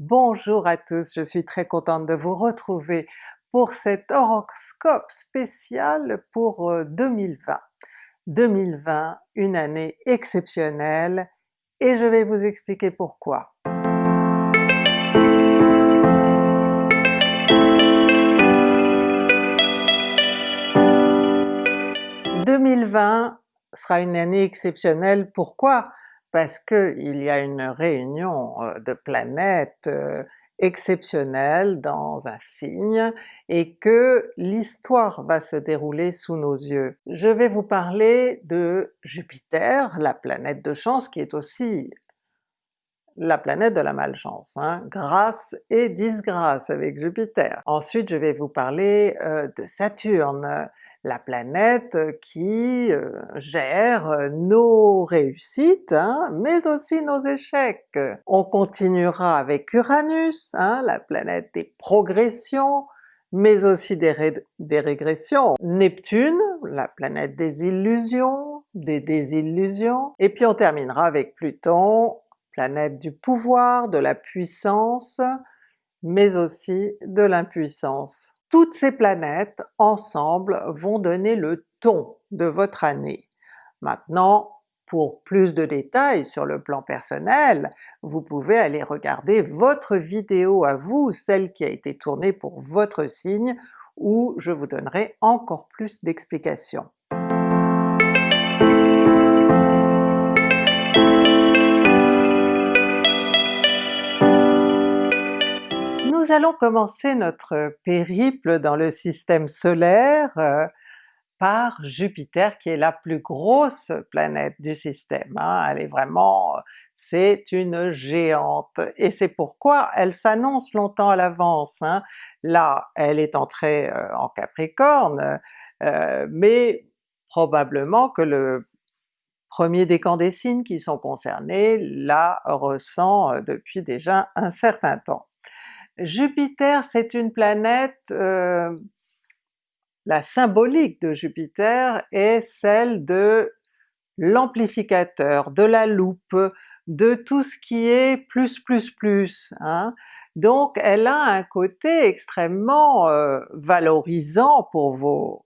Bonjour à tous, je suis très contente de vous retrouver pour cet horoscope spécial pour 2020. Euh, 2020, une année exceptionnelle, et je vais vous expliquer pourquoi. « 2020 sera une année exceptionnelle, pourquoi? Parce qu'il y a une réunion de planètes exceptionnelle dans un signe et que l'histoire va se dérouler sous nos yeux. Je vais vous parler de Jupiter, la planète de chance qui est aussi la planète de la malchance, hein? grâce et disgrâce avec Jupiter. Ensuite je vais vous parler euh, de Saturne, la planète qui euh, gère nos réussites, hein, mais aussi nos échecs. On continuera avec Uranus, hein, la planète des progressions, mais aussi des, des régressions. Neptune, la planète des illusions, des désillusions, et puis on terminera avec Pluton, planète du pouvoir, de la puissance, mais aussi de l'impuissance. Toutes ces planètes ensemble vont donner le ton de votre année. Maintenant, pour plus de détails sur le plan personnel, vous pouvez aller regarder votre vidéo à vous, celle qui a été tournée pour votre signe, où je vous donnerai encore plus d'explications. Nous allons commencer notre périple dans le système solaire euh, par Jupiter qui est la plus grosse planète du système. Hein. Elle est vraiment... c'est une géante, et c'est pourquoi elle s'annonce longtemps à l'avance. Hein. Là, elle est entrée euh, en Capricorne, euh, mais probablement que le premier décan des signes qui sont concernés la ressent depuis déjà un certain temps. Jupiter c'est une planète, euh, la symbolique de Jupiter est celle de l'amplificateur, de la loupe, de tout ce qui est plus plus plus. Hein. Donc elle a un côté extrêmement euh, valorisant pour vos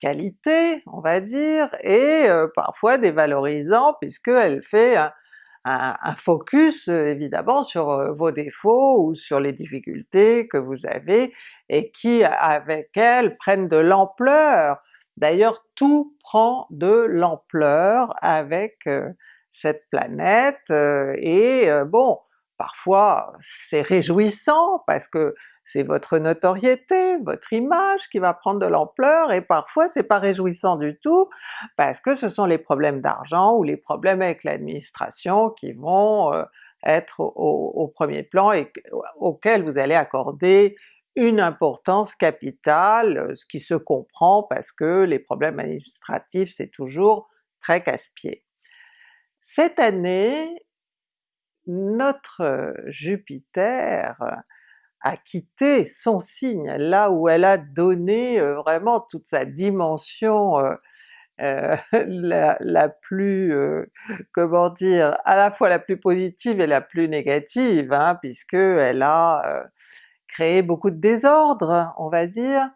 qualités, on va dire, et euh, parfois dévalorisant puisqu'elle fait un, focus euh, évidemment sur euh, vos défauts ou sur les difficultés que vous avez et qui avec elles prennent de l'ampleur. D'ailleurs tout prend de l'ampleur avec euh, cette planète et bon, parfois c'est réjouissant parce que c'est votre notoriété, votre image qui va prendre de l'ampleur, et parfois c'est pas réjouissant du tout, parce que ce sont les problèmes d'argent ou les problèmes avec l'administration qui vont euh, être au, premier plan et auxquels vous allez accorder une importance capitale, ce qui se comprend parce que les problèmes administratifs c'est toujours très casse-pied. Cette année, notre Jupiter a quitté son signe, là où elle a donné euh, vraiment toute sa dimension euh, euh, la, plus, comment dire, à la fois la plus positive et la plus négative, hein, puisque elle a créé beaucoup de désordre, on va dire.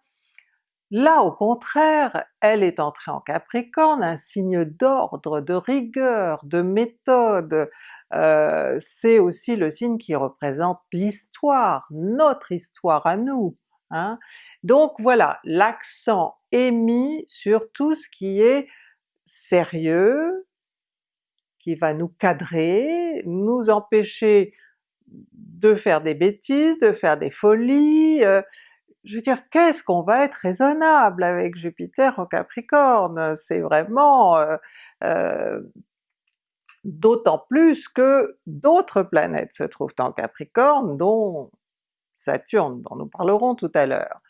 Là au contraire, elle est entrée en Capricorne, un signe d'ordre, de rigueur, de méthode, euh, c'est aussi le signe qui représente l'histoire, notre histoire à nous. Hein. Donc voilà, l'accent est mis sur tout ce qui est sérieux, qui va nous cadrer, nous empêcher de faire des bêtises, de faire des folies, euh, je veux dire, qu'est-ce qu'on va être raisonnable avec Jupiter en Capricorne? C'est vraiment euh, d'autant plus que d'autres planètes se trouvent en Capricorne, dont Saturne, dont nous parlerons tout à l'heure.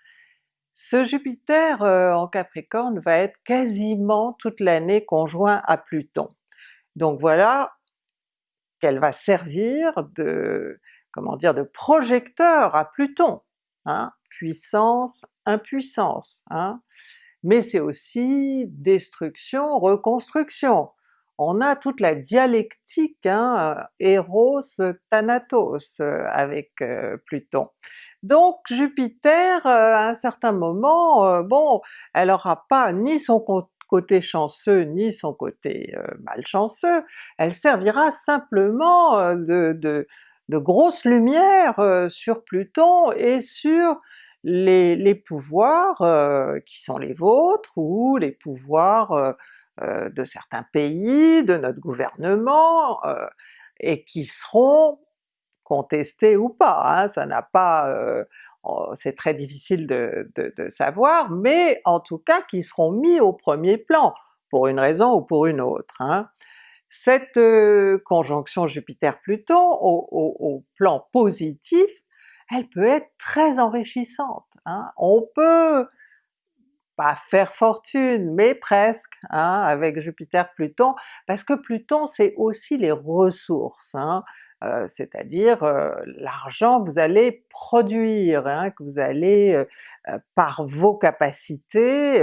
Ce Jupiter euh, en Capricorne va être quasiment toute l'année conjoint à Pluton. Donc voilà qu'elle va servir de, comment dire, de projecteur à Pluton, hein? puissance, impuissance, hein? mais c'est aussi destruction, reconstruction on a toute la dialectique hein, Eros Thanatos avec Pluton. Donc Jupiter, à un certain moment, bon, elle n'aura pas ni son côté chanceux ni son côté malchanceux, elle servira simplement de grosse lumière sur Pluton et sur les, pouvoirs qui sont les vôtres ou les pouvoirs de certains pays, de notre gouvernement, et qui seront contestés ou pas, hein, ça n'a pas... Oh, c'est très difficile de, savoir, mais en tout cas qui seront mis au premier plan, pour une raison ou pour une autre. Hein. Cette conjonction Jupiter-Pluton au, plan positif, elle peut être très enrichissante. Hein. On peut pas faire fortune, mais presque, hein, avec Jupiter-Pluton, parce que Pluton c'est aussi les ressources, hein, euh, c'est-à-dire euh, l'argent que vous allez produire, hein, que vous allez, euh, par vos capacités,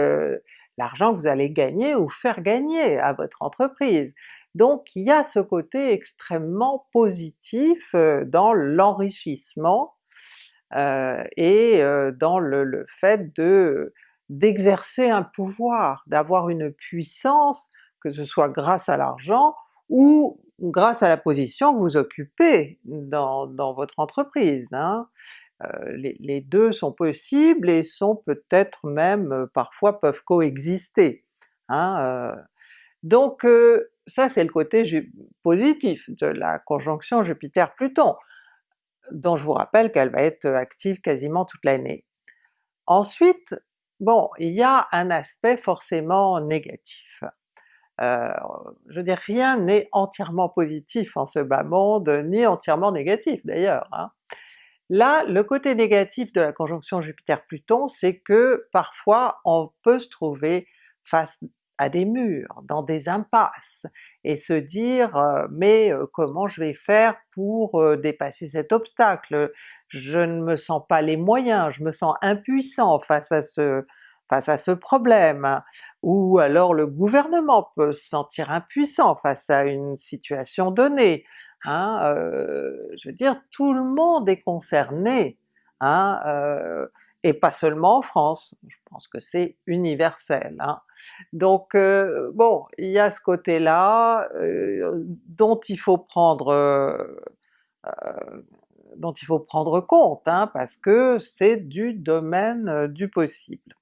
l'argent que vous allez gagner ou faire gagner à votre entreprise. Donc il y a ce côté extrêmement positif dans l'enrichissement et dans le fait de d'exercer un pouvoir, d'avoir une puissance, que ce soit grâce à l'argent ou grâce à la position que vous occupez dans, votre entreprise. Hein. Euh, les, deux sont possibles et sont peut-être même, euh, parfois peuvent coexister. Hein, euh. Donc ça c'est le côté positif de la conjonction Jupiter-Pluton, dont je vous rappelle qu'elle va être active quasiment toute l'année. Ensuite, Bon, il y a un aspect forcément négatif. Je veux rien n'est entièrement positif en ce bas monde, ni entièrement négatif d'ailleurs. Hein. Là, le côté négatif de la conjonction Jupiter-Pluton, c'est que parfois on peut se trouver face à des murs, dans des impasses, et se dire mais comment je vais faire pour dépasser cet obstacle? Je ne me sens pas les moyens, je me sens impuissant face à ce face à ce problème, ou alors le gouvernement peut se sentir impuissant face à une situation donnée. Hein, je veux dire, tout le monde est concerné, hein, et pas seulement en France, je pense que c'est universel. Hein. Donc euh, bon, il y a ce côté-là euh, dont il faut prendre euh, dont il faut prendre compte, hein, parce que c'est du domaine du possible.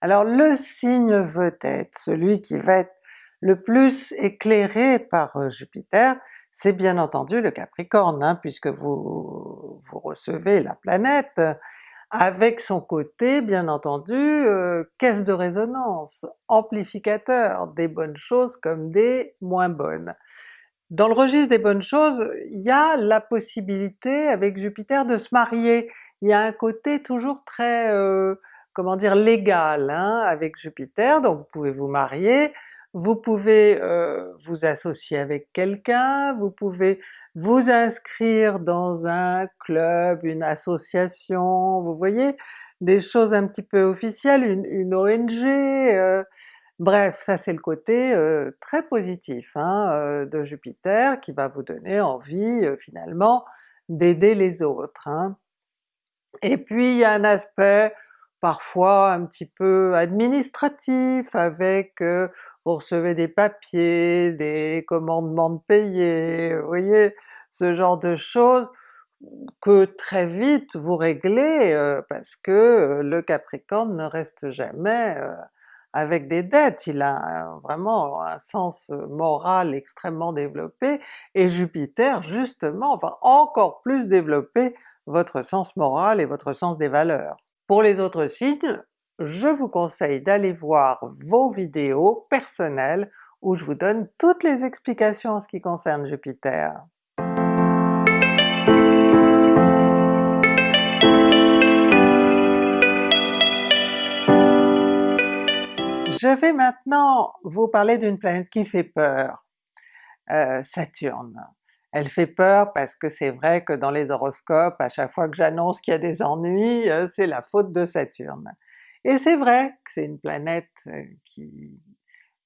Alors le signe veut être celui qui va être le plus éclairé par Jupiter, c'est bien entendu le Capricorne, hein, puisque vous, vous recevez la planète, avec son côté bien entendu euh, caisse de résonance, amplificateur des bonnes choses comme des moins bonnes. Dans le registre des bonnes choses, il y a la possibilité avec Jupiter de se marier, il y a un côté toujours très, euh, comment dire, légal hein, avec Jupiter, donc vous pouvez vous marier, vous pouvez euh, vous associer avec quelqu'un, vous pouvez vous inscrire dans un club, une association, vous voyez, des choses un petit peu officielles, une, ONG, euh, bref, ça c'est le côté euh, très positif hein, de Jupiter qui va vous donner envie finalement d'aider les autres. Hein. Et puis il y a un aspect parfois un petit peu administratif avec euh, vous recevez des papiers, des commandements de payer, vous voyez, ce genre de choses que très vite vous réglez euh, parce que euh, le Capricorne ne reste jamais avec des dettes, il a vraiment un sens moral extrêmement développé, et Jupiter justement va encore plus développer votre sens moral et votre sens des valeurs. Pour les autres signes, je vous conseille d'aller voir vos vidéos personnelles où je vous donne toutes les explications en ce qui concerne Jupiter. Je vais maintenant vous parler d'une planète qui fait peur, euh, Saturne. Elle fait peur parce que c'est vrai que dans les horoscopes, à chaque fois que j'annonce qu'il y a des ennuis, euh, c'est la faute de Saturne. Et c'est vrai que c'est une planète euh, qui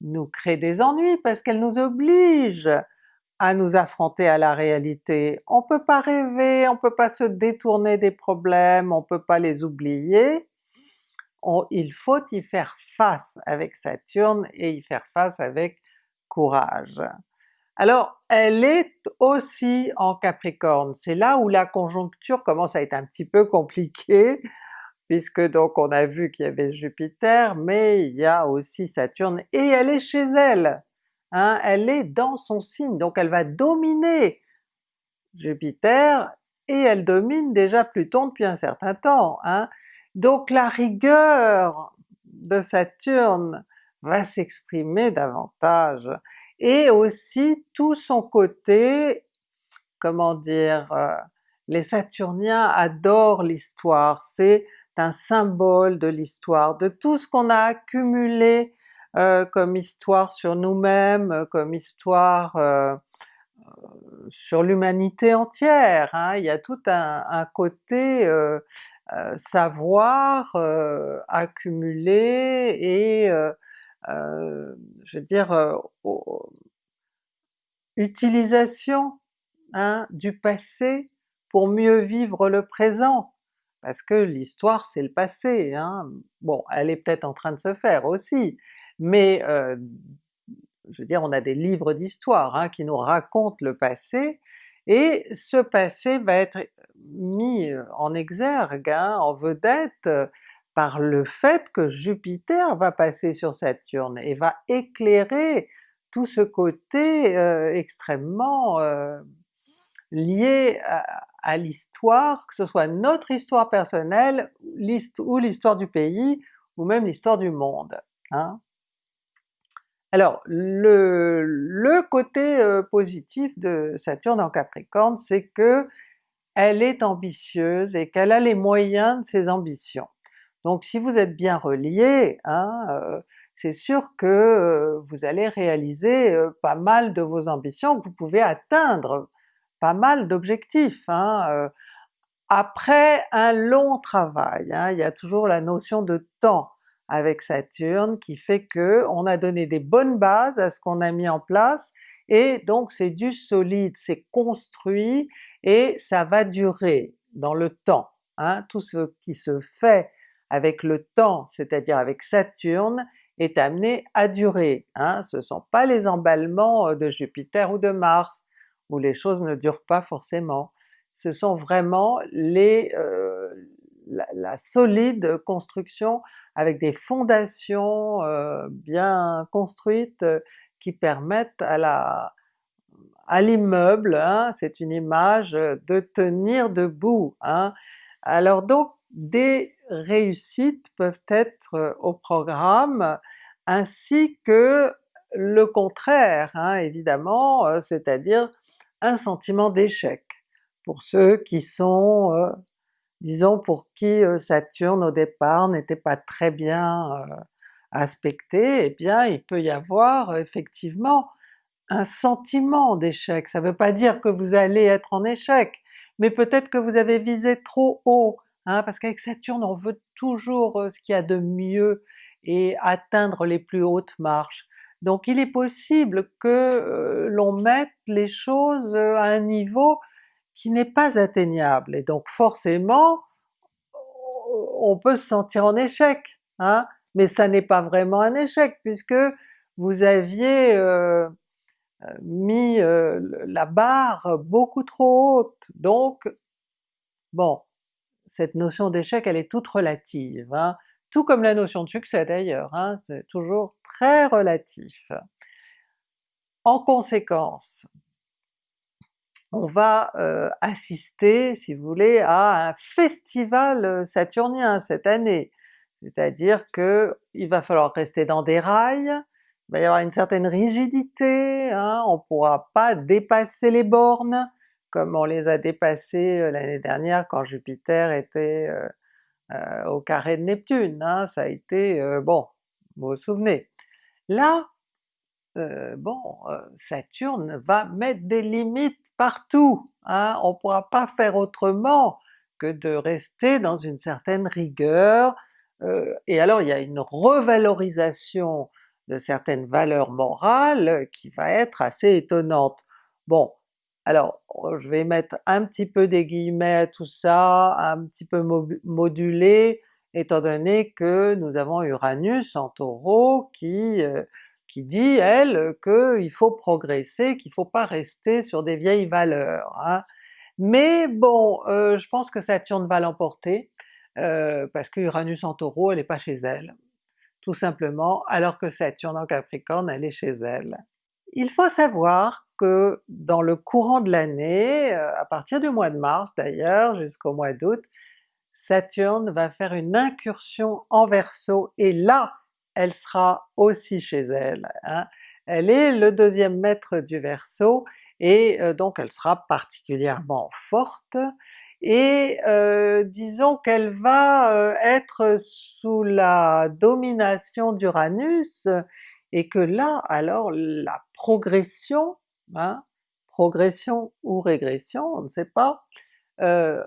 nous crée des ennuis parce qu'elle nous oblige à nous affronter à la réalité. On peut pas rêver, on peut pas se détourner des problèmes, on peut pas les oublier, il faut y faire face avec Saturne et y faire face avec courage. Alors elle est aussi en Capricorne, c'est là où la conjoncture commence à être un petit peu compliquée, puisque donc on a vu qu'il y avait Jupiter, mais il y a aussi Saturne, et elle est chez elle! Hein, elle est dans son signe, donc elle va dominer Jupiter, et elle domine déjà Pluton depuis un certain temps. Hein. Donc la rigueur de Saturne va s'exprimer davantage, et aussi tout son côté, comment dire, euh, les Saturniens adorent l'histoire, c'est un symbole de l'histoire, de tout ce qu'on a accumulé euh, comme histoire sur nous-mêmes, euh, comme histoire sur l'humanité entière. Hein. Il y a tout un, côté savoir accumulé et je veux dire utilisation hein, du passé pour mieux vivre le présent parce que l'histoire c'est le passé. Hein. Bon, elle est peut-être en train de se faire aussi, mais euh, je veux dire on a des livres d'histoire hein, qui nous racontent le passé, et ce passé va être mis en exergue, hein, en vedette, par le fait que Jupiter va passer sur Saturne et va éclairer tout ce côté euh, extrêmement euh, lié à, l'histoire, que ce soit notre histoire personnelle, ou l'histoire du pays, ou même l'histoire du monde. Hein. Alors le, côté euh, positif de Saturne en Capricorne, c'est que elle est ambitieuse et qu'elle a les moyens de ses ambitions. Donc si vous êtes bien relié, hein, euh, c'est sûr que euh, vous allez réaliser pas mal de vos ambitions, vous pouvez atteindre pas mal d'objectifs. Hein, après un long travail, hein, il y a toujours la notion de temps avec Saturne qui fait que on a donné des bonnes bases à ce qu'on a mis en place, et donc c'est du solide, c'est construit, et ça va durer dans le temps. Hein. Tout ce qui se fait avec le temps, c'est-à-dire avec Saturne, est amené à durer. Hein. Ce ne sont pas les emballements euh, de Jupiter ou de Mars, où les choses ne durent pas forcément. Ce sont vraiment euh, la, solide construction avec des fondations euh, bien construites qui permettent à l'immeuble, hein, c'est une image, de tenir debout. Hein. Alors donc des réussites peuvent être euh, au programme, ainsi que le contraire hein, évidemment, c'est-à-dire un sentiment d'échec pour ceux qui sont disons pour qui euh, Saturne au départ n'était pas très bien euh, aspecté, eh bien il peut y avoir euh, effectivement un sentiment d'échec. Ça ne veut pas dire que vous allez être en échec, mais peut-être que vous avez visé trop haut, hein, parce qu'avec Saturne on veut toujours ce qu'il y a de mieux et atteindre les plus hautes marches. Donc il est possible que l'on mette les choses à un niveau qui n'est pas atteignable, et donc forcément on peut se sentir en échec, hein? mais ça n'est pas vraiment un échec puisque vous aviez euh, mis la barre beaucoup trop haute, donc bon, cette notion d'échec elle est toute relative, hein? tout comme la notion de succès d'ailleurs, hein? c'est toujours très relatif. En conséquence, on va euh, assister, si vous voulez, à un festival euh, saturnien cette année. C'est-à-dire que il va falloir rester dans des rails, il va y avoir une certaine rigidité, hein, on ne pourra pas dépasser les bornes comme on les a dépassées euh, l'année dernière quand Jupiter était au carré de Neptune, hein, ça a été, bon, vous vous souvenez. Là, bon, Saturne va mettre des limites partout, hein? on pourra pas faire autrement que de rester dans une certaine rigueur, euh, et alors il y a une revalorisation de certaines valeurs morales qui va être assez étonnante. Bon, alors je vais mettre un petit peu des guillemets à tout ça, un petit peu modulé, étant donné que nous avons Uranus en Taureau qui, euh, qui dit elle qu'il faut progresser, qu'il faut pas rester sur des vieilles valeurs. Hein. Mais bon, euh, je pense que Saturne va l'emporter, euh, parce que Uranus en Taureau, elle n'est pas chez elle, tout simplement, alors que Saturne en Capricorne, elle est chez elle. Il faut savoir que dans le courant de l'année, euh, à partir du mois de mars d'ailleurs jusqu'au mois d'août, Saturne va faire une incursion en Verseau et là elle sera aussi chez elle. Hein. Elle est le deuxième maître du Verseau et euh, donc elle sera particulièrement forte, et euh, disons qu'elle va être sous la domination d'Uranus, et que là alors la progression, hein, progression ou régression, on ne sait pas, euh,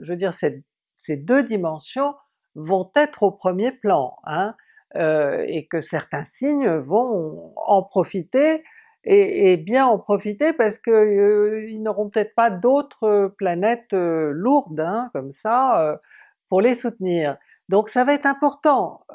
je veux dire ces deux dimensions vont être au premier plan, hein, euh, et que certains signes vont en profiter, et, bien en profiter parce que euh, n'auront peut-être pas d'autres planètes lourdes hein, comme ça pour les soutenir. Donc ça va être important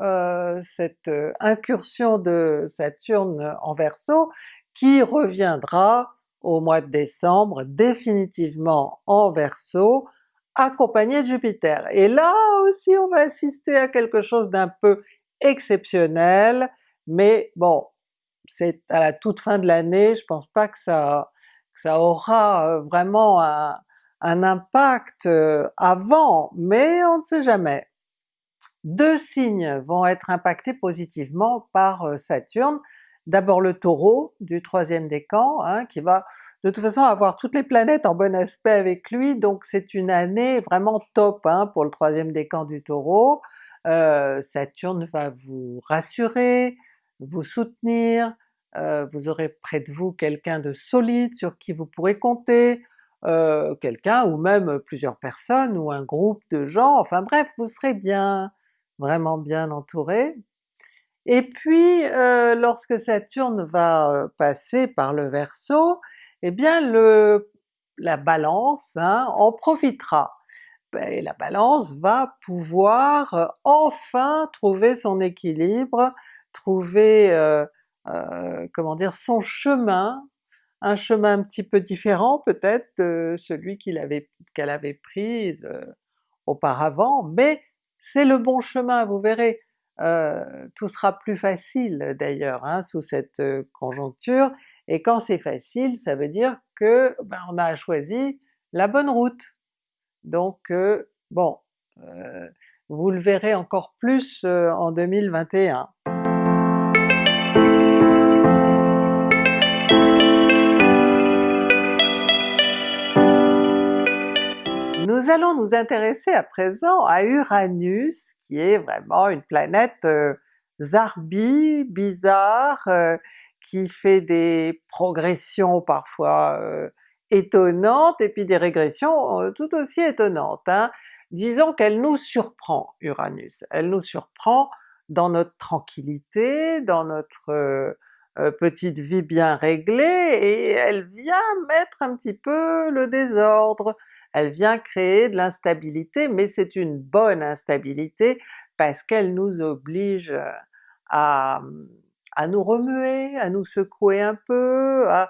cette incursion de Saturne en Verseau qui reviendra au mois de décembre définitivement en Verseau, accompagné de Jupiter. Et là aussi on va assister à quelque chose d'un peu exceptionnel, mais bon, c'est à la toute fin de l'année, je pense pas que ça, ça aura euh, vraiment un, impact avant, mais on ne sait jamais. Deux signes vont être impactés positivement par euh, Saturne. D'abord le Taureau du troisième décan, hein, qui va de toute façon avoir toutes les planètes en bon aspect avec lui, donc c'est une année vraiment top hein, pour le troisième décan du Taureau. Euh, Saturne va vous rassurer, vous soutenir, euh, vous aurez près de vous quelqu'un de solide sur qui vous pourrez compter, quelqu'un ou même plusieurs personnes ou un groupe de gens, enfin bref, vous serez bien, vraiment bien entouré. Et puis euh, lorsque Saturne va euh, passer par le Verseau, eh bien le, la Balance hein, en profitera. Ben, et la Balance va pouvoir euh, enfin trouver son équilibre, trouver comment dire son chemin, un chemin un petit peu différent peut-être de celui qu'elle avait, qu'elle avait pris auparavant, mais c'est le bon chemin, vous verrez, euh, tout sera plus facile d'ailleurs hein, sous cette euh, conjoncture, et quand c'est facile, ça veut dire que ben, on a choisi la bonne route. Donc euh, bon, vous le verrez encore plus en 2021. Nous allons nous intéresser à présent à Uranus, qui est vraiment une planète euh, zarbi, bizarre, euh, qui fait des progressions parfois euh, étonnantes et puis des régressions tout aussi étonnantes. Hein. Disons qu'elle nous surprend Uranus, elle nous surprend dans notre tranquillité, dans notre petite vie bien réglée, et elle vient mettre un petit peu le désordre, elle vient créer de l'instabilité, mais c'est une bonne instabilité parce qu'elle nous oblige euh, à, nous remuer, à nous secouer un peu, à,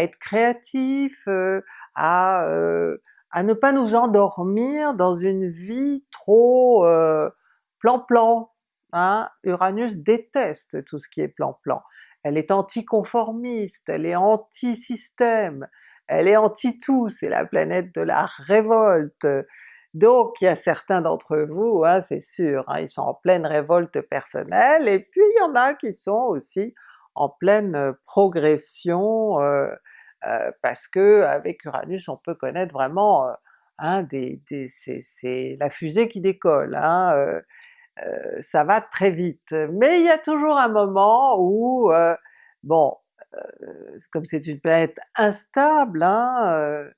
être créatif, euh, à, euh, à ne pas nous endormir dans une vie trop plan-plan. Hein? Uranus déteste tout ce qui est plan-plan. Elle est anticonformiste, elle est anti-système, elle est anti-tout, c'est la planète de la révolte. Donc il y a certains d'entre vous, hein, c'est sûr, hein, ils sont en pleine révolte personnelle, et puis il y en a qui sont aussi en pleine euh, progression, euh, euh, parce que avec Uranus on peut connaître vraiment hein, des, c'est la fusée qui décolle, hein, ça va très vite. Mais il y a toujours un moment où, bon, euh, comme c'est une planète instable, hein, euh,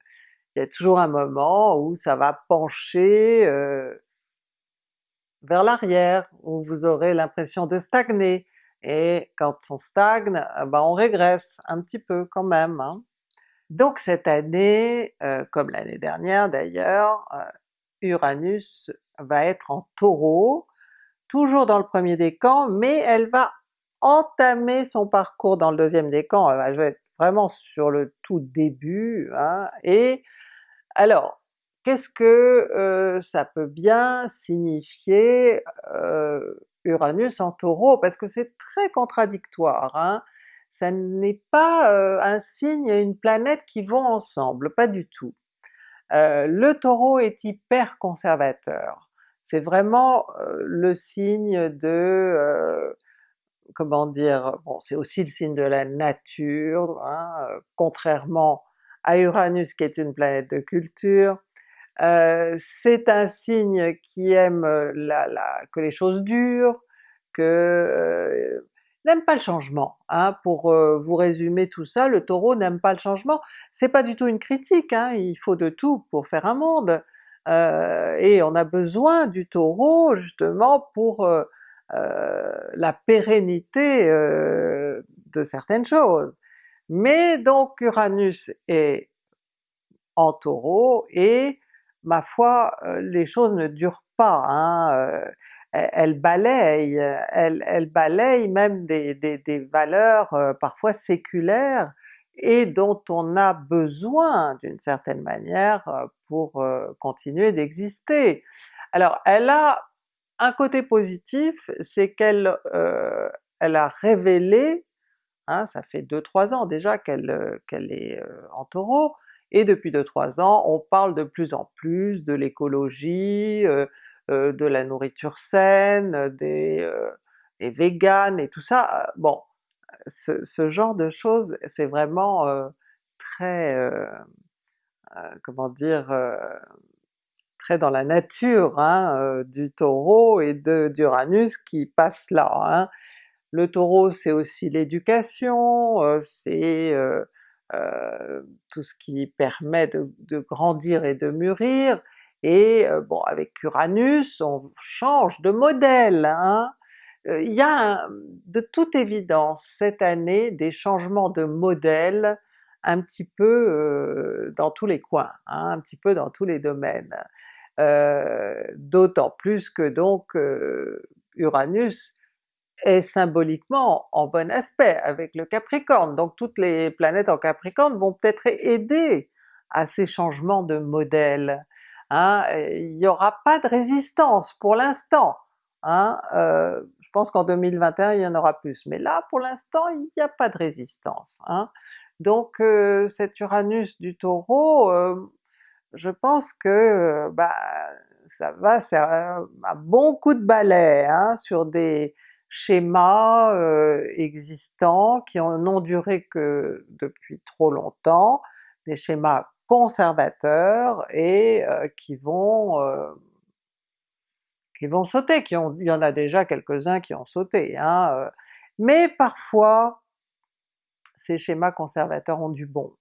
il y a toujours un moment où ça va pencher euh, vers l'arrière, où vous aurez l'impression de stagner, et quand on stagne, ben on régresse un petit peu quand même. Hein. Donc cette année, euh, comme l'année dernière d'ailleurs, euh, Uranus va être en Taureau, toujours dans le premier décan, mais elle va entamer son parcours dans le deuxième décan, elle va être vraiment sur le tout début, hein, et alors qu'est-ce que euh, ça peut bien signifier Uranus en Taureau? Parce que c'est très contradictoire, hein? ça n'est pas euh, un signe et une planète qui vont ensemble, pas du tout. Euh, le Taureau est hyper conservateur, c'est vraiment euh, le signe de, comment dire, bon c'est aussi le signe de la nature, hein, contrairement à Uranus qui est une planète de culture, c'est un signe qui aime la, que les choses durent, que n'aime pas le changement. Hein. Pour vous résumer tout ça, le Taureau n'aime pas le changement. C'est pas du tout une critique, hein. il faut de tout pour faire un monde, et on a besoin du Taureau justement pour la pérennité de certaines choses. Mais donc Uranus est en Taureau et ma foi, les choses ne durent pas. Hein elle balaye, elle, elle balaye même des, des, valeurs euh, parfois séculaires et dont on a besoin d'une certaine manière euh, pour euh, continuer d'exister. Alors elle a un côté positif, c'est qu'elle elle a révélé, hein, ça fait 2-3 ans déjà qu'elle qu'elle est en Taureau, et depuis 2-3 ans on parle de plus en plus de l'écologie, euh, de la nourriture saine, des, euh, des véganes et tout ça. Bon, ce, genre de choses c'est vraiment euh, très, comment dire, dans la nature hein, du Taureau et d'Uranus qui passe là. Hein. Le Taureau c'est aussi l'éducation, c'est tout ce qui permet de, de, grandir et de mûrir, et bon avec Uranus on change de modèle, hein? il y a de toute évidence cette année des changements de modèle un petit peu dans tous les coins, un petit peu dans tous les domaines. D'autant plus que donc Uranus est symboliquement en bon aspect avec le Capricorne, donc toutes les planètes en Capricorne vont peut-être aider à ces changements de modèle. Hein, il n'y aura pas de résistance pour l'instant. Hein, euh, je pense qu'en 2021 il y en aura plus, mais là pour l'instant il n'y a pas de résistance. Hein. Donc euh, cet Uranus du Taureau, euh, je pense que bah, ça va c'est un, bon coup de balai hein, sur des schémas existants qui n'ont duré que depuis trop longtemps, des schémas conservateurs et qui vont qui vont sauter, qui ont, il y en a déjà quelques-uns qui ont sauté, hein, mais parfois ces schémas conservateurs ont du bon.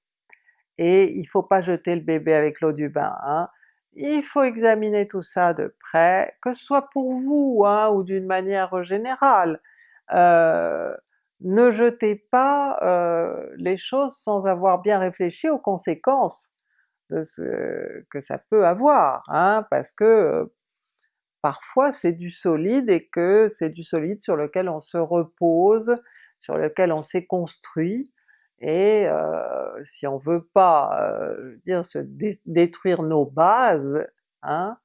Et il faut pas jeter le bébé avec l'eau du bain, hein. il faut examiner tout ça de près, que ce soit pour vous hein, ou d'une manière générale. ne jetez pas les choses sans avoir bien réfléchi aux conséquences de ce que ça peut avoir, hein, parce que parfois c'est du solide et que c'est du solide sur lequel on se repose, sur lequel on s'est construit, et si on veut pas dire se détruire nos bases, hein,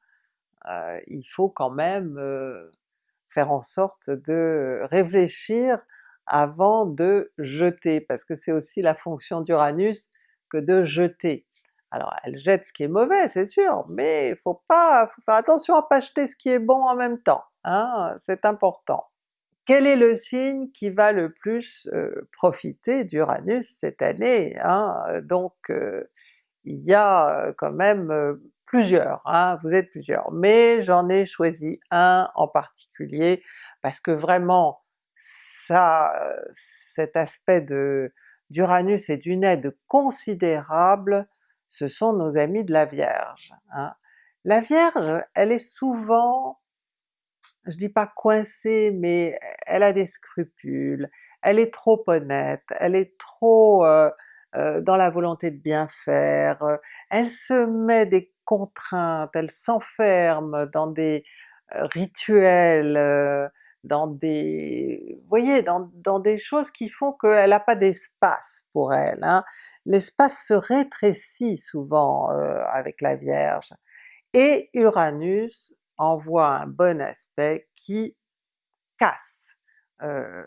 il faut quand même faire en sorte de réfléchir avant de jeter, parce que c'est aussi la fonction d'Uranus que de jeter. Alors elle jette ce qui est mauvais, c'est sûr, mais il faut pas, faut faire attention à pas jeter ce qui est bon en même temps, hein, c'est important. Quel est le signe qui va le plus euh, profiter d'Uranus cette année? Hein? Donc euh, il y a euh, quand même plusieurs, hein, vous êtes plusieurs, mais j'en ai choisi un en particulier parce que vraiment ça, cet aspect d'Uranus est d'une aide considérable ce sont nos amis de la Vierge. Hein. La Vierge, elle est souvent, je dis pas coincée, mais elle a des scrupules, elle est trop honnête, elle est trop euh, euh, dans la volonté de bien faire, elle se met des contraintes, elle s'enferme dans des rituels, dans des... vous voyez, dans, dans des choses qui font qu'elle n'a pas d'espace pour elle. Hein. L'espace se rétrécit souvent avec la Vierge, et Uranus envoie un bon aspect qui casse, euh,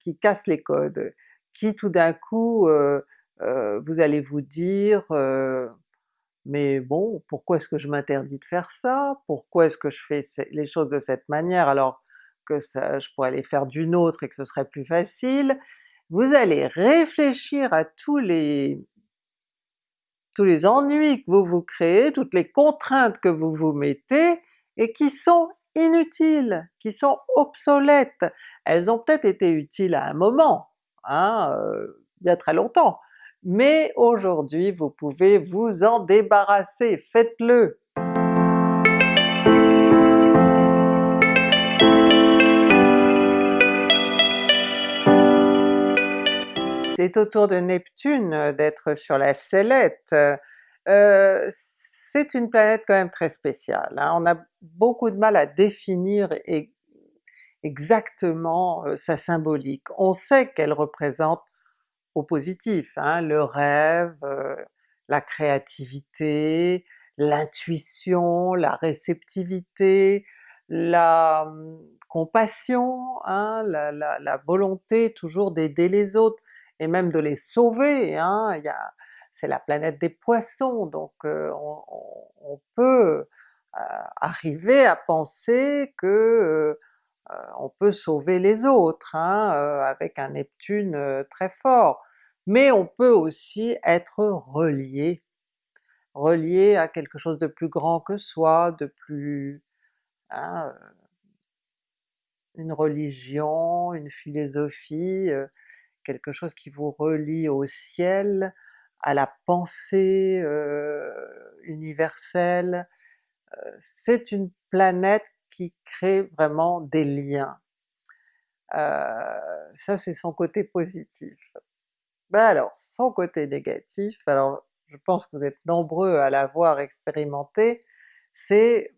qui casse les codes, qui tout d'un coup euh, euh, vous allez vous dire mais bon, pourquoi est-ce que je m'interdis de faire ça? Pourquoi est-ce que je fais les choses de cette manière alors que je pourrais les faire d'une autre et que ce serait plus facile? Vous allez réfléchir à tous les tous les ennuis que vous vous créez, toutes les contraintes que vous vous mettez, et qui sont inutiles, qui sont obsolètes. Elles ont peut-être été utiles à un moment, hein, euh, il y a très longtemps, mais aujourd'hui vous pouvez vous en débarrasser, faites-le! C'est au tour de Neptune d'être sur la sellette. Euh, c'est une planète quand même très spéciale, hein. on a beaucoup de mal à définir exactement euh, sa symbolique. On sait qu'elle représente au positif, hein, le rêve, euh, la créativité, l'intuition, la réceptivité, la hum, compassion, hein, la, volonté toujours d'aider les autres, et même de les sauver, c'est la planète des poissons, donc euh, on, peut arriver à penser que on peut sauver les autres hein, avec un Neptune très fort, mais on peut aussi être relié, relié à quelque chose de plus grand que soi, de plus... Hein, une religion, une philosophie, quelque chose qui vous relie au ciel, à la pensée euh, universelle. Euh, c'est une planète qui crée vraiment des liens. Euh, ça c'est son côté positif. Ben alors, son côté négatif, alors je pense que vous êtes nombreux à l'avoir expérimenté, c'est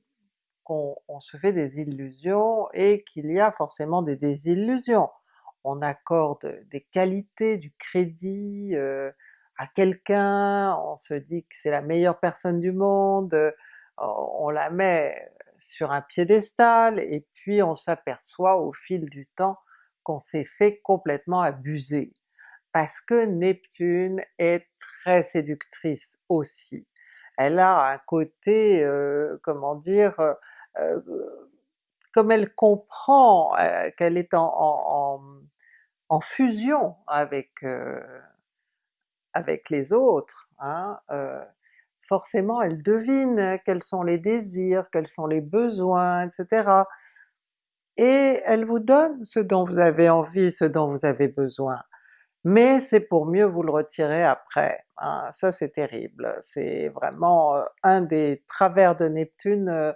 qu'on se fait des illusions et qu'il y a forcément des désillusions. On accorde des qualités, du crédit, à quelqu'un, on se dit que c'est la meilleure personne du monde, euh, on la met sur un piédestal, et puis on s'aperçoit au fil du temps qu'on s'est fait complètement abuser. Parce que Neptune est très séductrice aussi. Elle a un côté, euh, comment dire, euh, comme elle comprend qu'elle est en, fusion avec avec les autres, hein, euh, forcément elle devine quels sont les désirs, quels sont les besoins, etc. Et elle vous donne ce dont vous avez envie, ce dont vous avez besoin. Mais c'est pour mieux vous le retirer après, hein. ça c'est terrible, c'est vraiment euh, un des travers de Neptune euh,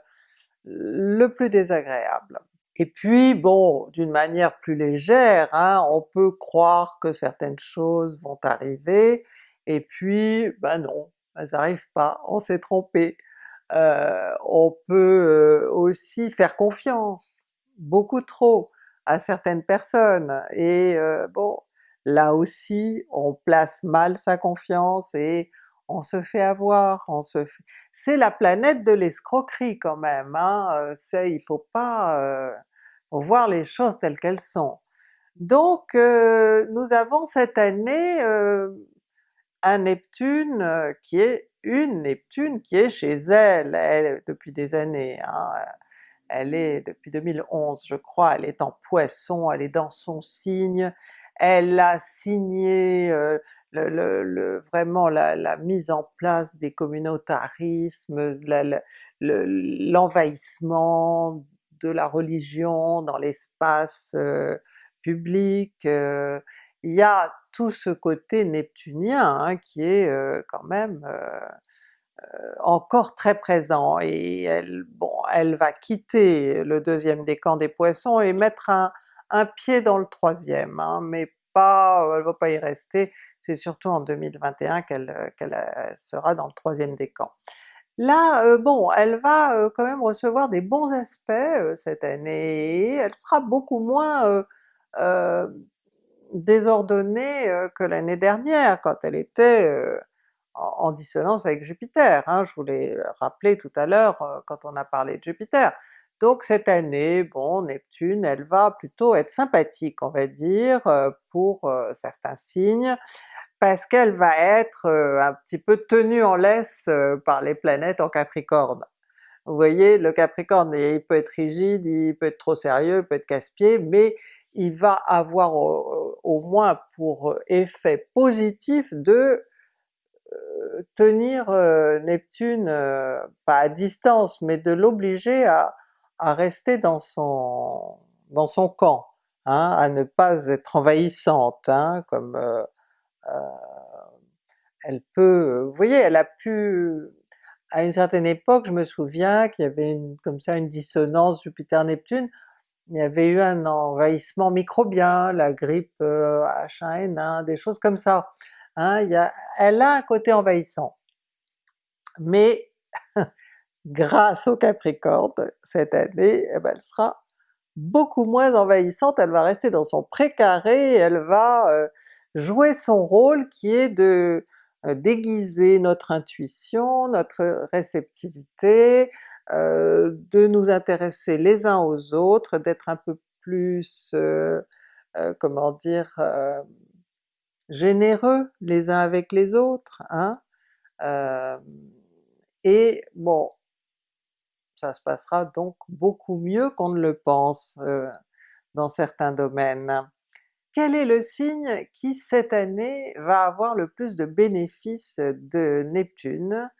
le plus désagréable. Et puis bon, d'une manière plus légère, hein, on peut croire que certaines choses vont arriver, et puis ben non, elles n'arrivent pas, on s'est trompé. Euh, on peut euh, aussi faire confiance, beaucoup trop, à certaines personnes, et euh, bon, là aussi on place mal sa confiance et on se fait avoir, on se fait... c'est la planète de l'escroquerie quand même, hein? il faut pas voir les choses telles qu'elles sont. Donc euh, nous avons cette année euh, un Neptune euh, qui est une Neptune qui est chez elle, elle depuis des années, hein. elle est depuis 2011 je crois, elle est en Poisson, elle est dans son signe, elle a signé le, vraiment la, mise en place des communautarismes, l'envahissement de la religion dans l'espace public, il y a tout ce côté neptunien hein, qui est quand même encore très présent, et elle, bon, elle va quitter le deuxième décan des Poissons et mettre un, pied dans le troisième, hein, mais pas, elle va pas y rester, c'est surtout en 2021 qu'elle qu'elle sera dans le troisième décan. Là, bon, elle va quand même recevoir des bons aspects cette année, elle sera beaucoup moins désordonnée que l'année dernière quand elle était en, dissonance avec Jupiter, hein, je vous l'ai rappelé tout à l'heure quand on a parlé de Jupiter. Donc cette année, bon, Neptune, elle va plutôt être sympathique on va dire pour certains signes, parce qu'elle va être un petit peu tenue en laisse par les planètes en Capricorne. Vous voyez, le Capricorne, il peut être rigide, il peut être trop sérieux, il peut être casse-pied, mais il va avoir au, moins pour effet positif de tenir Neptune, pas à distance, mais de l'obliger à, rester dans son, dans son camp, hein, à ne pas être envahissante, hein, comme elle peut... Vous voyez, elle a pu... À une certaine époque, je me souviens qu'il y avait une, comme ça une dissonance Jupiter-Neptune, il y avait eu un envahissement microbien, la grippe H1N1, des choses comme ça. Hein, il y a, elle a un côté envahissant. Mais grâce au Capricorne, cette année, eh ben, elle sera beaucoup moins envahissante, elle va rester dans son précaré, elle va jouer son rôle qui est de déguiser notre intuition, notre réceptivité, de nous intéresser les uns aux autres, d'être un peu plus, comment dire, généreux les uns avec les autres, hein? et bon, ça se passera donc beaucoup mieux qu'on ne le pense dans certains domaines. Quel est le signe qui cette année va avoir le plus de bénéfices de Neptune?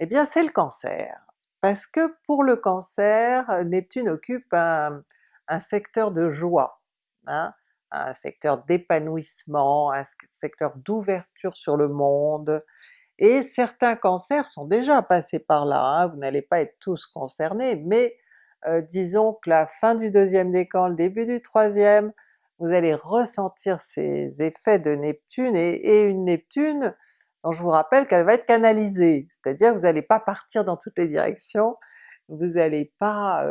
Eh bien c'est le Cancer, parce que pour le Cancer, Neptune occupe un, secteur de joie, hein? un secteur d'épanouissement, un secteur d'ouverture sur le monde, et certains cancers sont déjà passés par là, hein. vous n'allez pas être tous concernés, mais disons que la fin du deuxième décan, le début du troisième, vous allez ressentir ces effets de Neptune, et, une Neptune dont je vous rappelle qu'elle va être canalisée, c'est-à-dire que vous n'allez pas partir dans toutes les directions, vous n'allez pas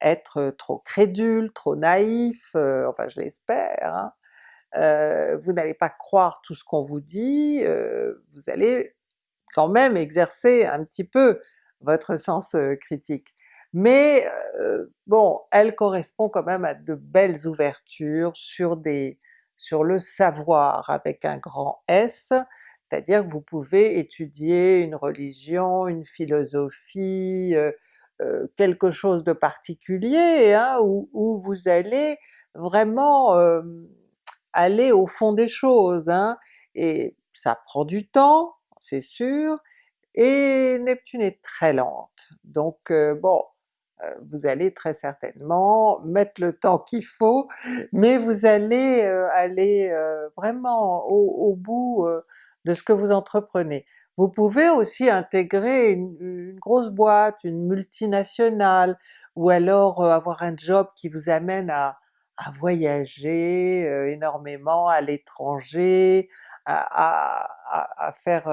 être trop crédule, trop naïf, enfin je l'espère, hein. vous n'allez pas croire tout ce qu'on vous dit, vous allez quand même exercer un petit peu votre sens critique mais bon, elle correspond quand même à de belles ouvertures sur des sur le savoir avec un grand S, c'est-à-dire que vous pouvez étudier une religion, une philosophie, quelque chose de particulier, hein, où, vous allez vraiment aller au fond des choses, hein, et ça prend du temps, c'est sûr, et Neptune est très lente, donc bon, euh, vous allez très certainement mettre le temps qu'il faut, mais vous allez euh, aller euh, vraiment au, bout de ce que vous entreprenez. Vous pouvez aussi intégrer une, grosse boîte, une multinationale, ou alors avoir un job qui vous amène à, voyager énormément à l'étranger, à, faire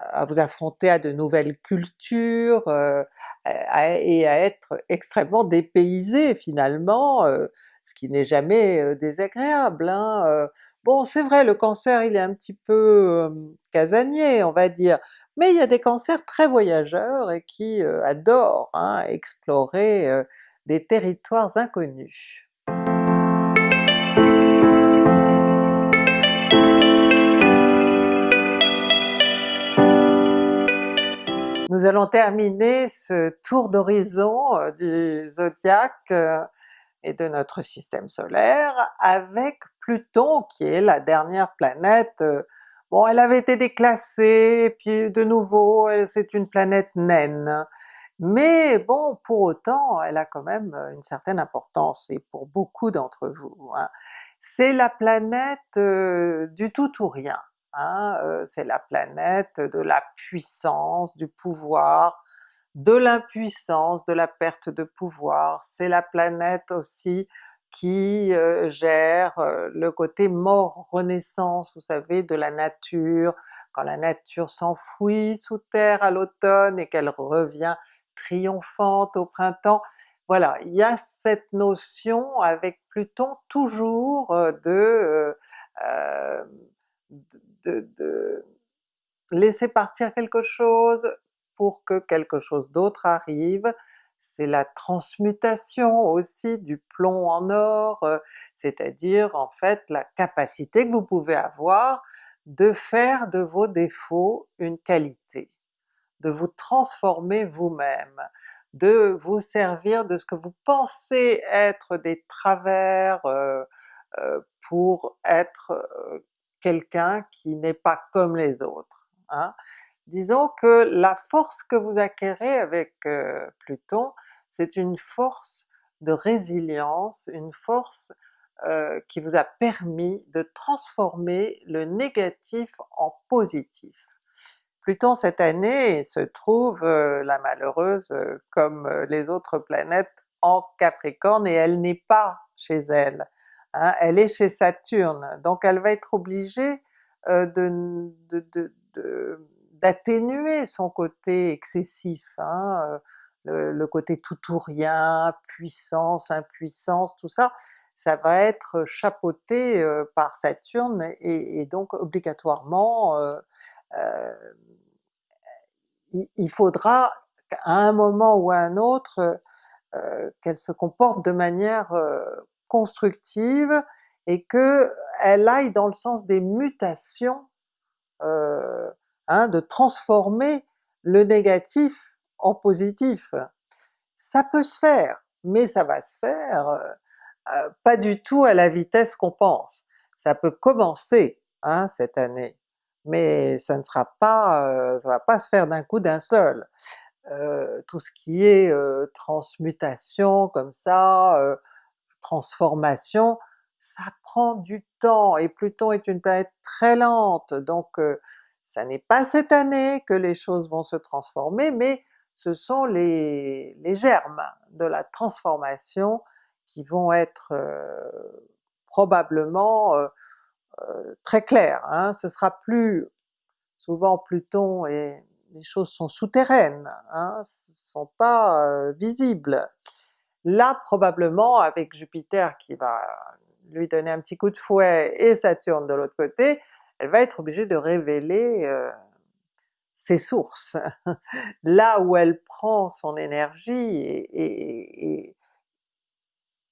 à vous affronter à de nouvelles cultures, euh, et à être extrêmement dépaysé finalement, euh, ce qui n'est jamais euh, désagréable. Hein, bon c'est vrai le cancer il est un petit peu casanier on va dire, mais il y a des cancers très voyageurs et qui adorent hein, explorer des territoires inconnus. Nous allons terminer ce tour d'horizon euh, du zodiaque euh, et de notre système solaire avec Pluton qui est la dernière planète, euh, bon elle avait été déclassée, puis de nouveau c'est une planète naine, mais bon pour autant elle a quand même une certaine importance et pour beaucoup d'entre vous. Hein. C'est la planète du tout ou rien, Hein, c'est la planète de la puissance, du pouvoir, de l'impuissance, de la perte de pouvoir, c'est la planète aussi qui gère le côté mort-renaissance, vous savez, de la nature, quand la nature s'enfouit sous terre à l'automne et qu'elle revient triomphante au printemps. Voilà, il y a cette notion avec Pluton toujours de, de, laisser partir quelque chose pour que quelque chose d'autre arrive, c'est la transmutation aussi du plomb en or, c'est-à-dire en fait la capacité que vous pouvez avoir de faire de vos défauts une qualité, de vous transformer vous-même, de vous servir de ce que vous pensez être des travers pour être quelqu'un qui n'est pas comme les autres. Hein. Disons que la force que vous acquérez avec Pluton, c'est une force de résilience, une force qui vous a permis de transformer le négatif en positif. Pluton cette année se trouve, la malheureuse, comme les autres planètes en Capricorne et elle n'est pas chez elle, hein, elle est chez Saturne, donc elle va être obligée d'atténuer son côté excessif, hein, le, côté tout ou rien, puissance, impuissance, tout ça, ça va être chapeauté par Saturne et, donc obligatoirement il, faudra à un moment ou à un autre qu'elle se comporte de manière constructive et qu'elle aille dans le sens des mutations, hein, de transformer le négatif en positif. Ça peut se faire, mais ça va se faire pas du tout à la vitesse qu'on pense. Ça peut commencer hein, cette année, mais ça ne sera pas, ça va pas se faire d'un coup d'un seul. tout ce qui est transmutation comme ça, transformation, ça prend du temps, et Pluton est une planète très lente, donc ça n'est pas cette année que les choses vont se transformer, mais ce sont les, germes de la transformation qui vont être probablement très clairs. Hein. Ce sera plus souvent Pluton et les choses sont souterraines, hein, ne sont pas visibles. Là probablement avec Jupiter qui va lui donner un petit coup de fouet et Saturne de l'autre côté, elle va être obligée de révéler ses sources, là où elle prend son énergie et,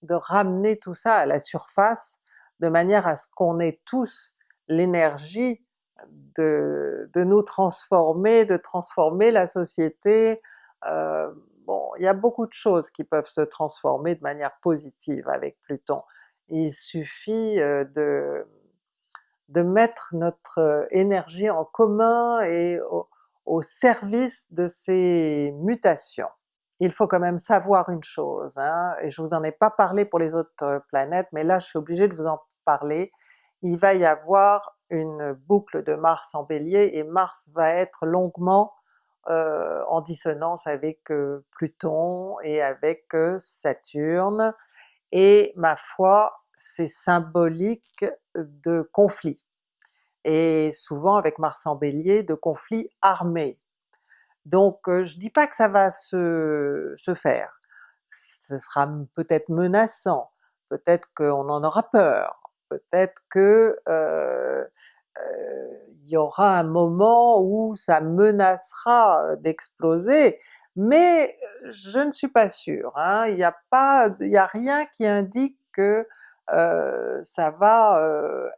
de ramener tout ça à la surface de manière à ce qu'on ait tous l'énergie de, nous transformer, de transformer la société. Euh, bon, il y a beaucoup de choses qui peuvent se transformer de manière positive avec Pluton. Il suffit euh, de, de mettre notre énergie en commun et au service de ces mutations il faut quand même savoir une chose, hein, et je vous en ai pas parlé pour les autres euh, planètes, mais là je suis obligée de vous en parler, il va y avoir une boucle de Mars en Bélier et Mars va être longuement euh, en dissonance avec euh, Pluton et avec Saturne, et ma foi c'est symbolique de conflits, et souvent avec Mars en Bélier de conflits armés. Donc je dis pas que ça va se, faire, ce sera peut-être menaçant, peut-être qu'on en aura peur, peut-être que il y aura un moment où ça menacera d'exploser, mais je ne suis pas sûre, hein. il n'y a pas, il a rien qui indique que ça va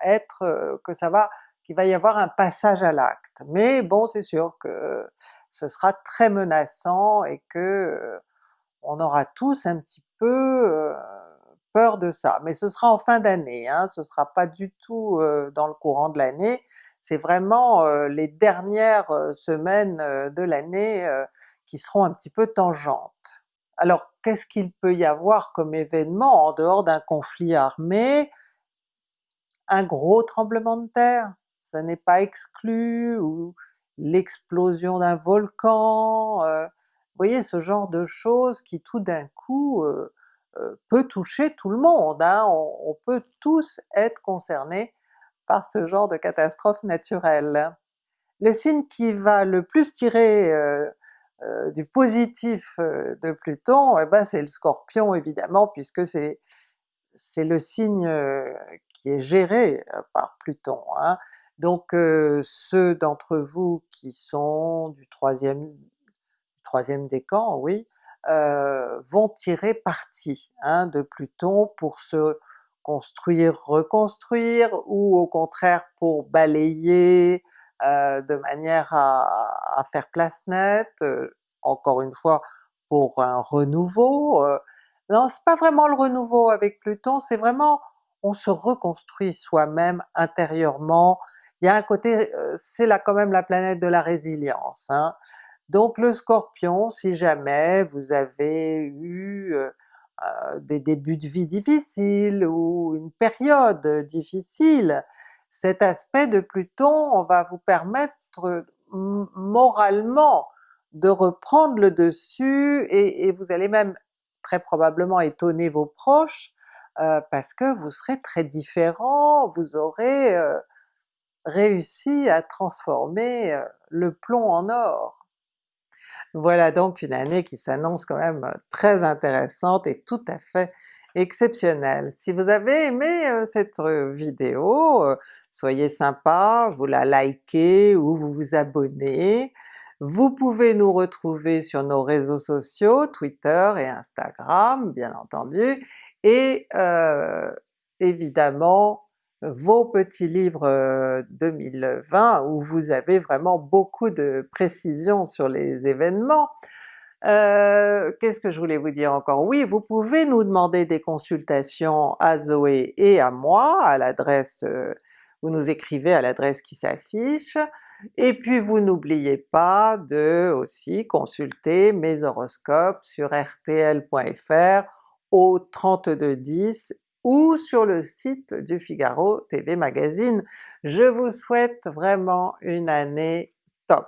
être, que ça va qu'il va y avoir un passage à l'acte. Mais bon c'est sûr que ce sera très menaçant et que on aura tous un petit peu peur de ça. Mais ce sera en fin d'année, hein, ce sera pas du tout dans le courant de l'année, c'est vraiment les dernières semaines de l'année qui seront un petit peu tangentes. Alors qu'est-ce qu'il peut y avoir comme événement en dehors d'un conflit armé? Un gros tremblement de terre, ça n'est pas exclu, ou l'explosion d'un volcan, vous voyez ce genre de choses qui tout d'un coup peut toucher tout le monde, hein. on, peut tous être concernés par ce genre de catastrophe naturelle. Le signe qui va le plus tirer du positif de Pluton, eh ben c'est le Scorpion évidemment, puisque c'est c'est le signe qui est géré par Pluton. Hein. Donc ceux d'entre vous qui sont du troisième, troisième décan, oui, vont tirer parti hein, de Pluton pour se construire, reconstruire, ou au contraire pour balayer de manière à, faire place nette, encore une fois pour un renouveau, non, c'est pas vraiment le renouveau avec Pluton, c'est vraiment on se reconstruit soi-même intérieurement. Il y a un côté, euh, c'est là quand même la planète de la résilience. Hein. Donc le Scorpion, si jamais vous avez eu euh, euh, des débuts de vie difficiles ou une période difficile, cet aspect de Pluton va vous permettre moralement de reprendre le dessus et, vous allez même très probablement étonner vos proches, euh, parce que vous serez très différent, vous aurez réussi à transformer le plomb en or. Voilà donc une année qui s'annonce quand même très intéressante et tout à fait exceptionnelle. Si vous avez aimé cette vidéo, soyez sympa, vous la likez ou vous vous abonnez, vous pouvez nous retrouver sur nos réseaux sociaux, Twitter et Instagram bien entendu, et évidemment vos petits livres 2020 euh, où vous avez vraiment beaucoup de précisions sur les événements. Euh, Qu'est-ce que je voulais vous dire encore? Oui, vous pouvez nous demander des consultations à Zoé et à moi à l'adresse, euh, vous nous écrivez à l'adresse qui s'affiche, et puis vous n'oubliez pas de aussi consulter mes horoscopes sur rtl.fr au 3210 ou sur le site du Figaro TV Magazine. Je vous souhaite vraiment une année top!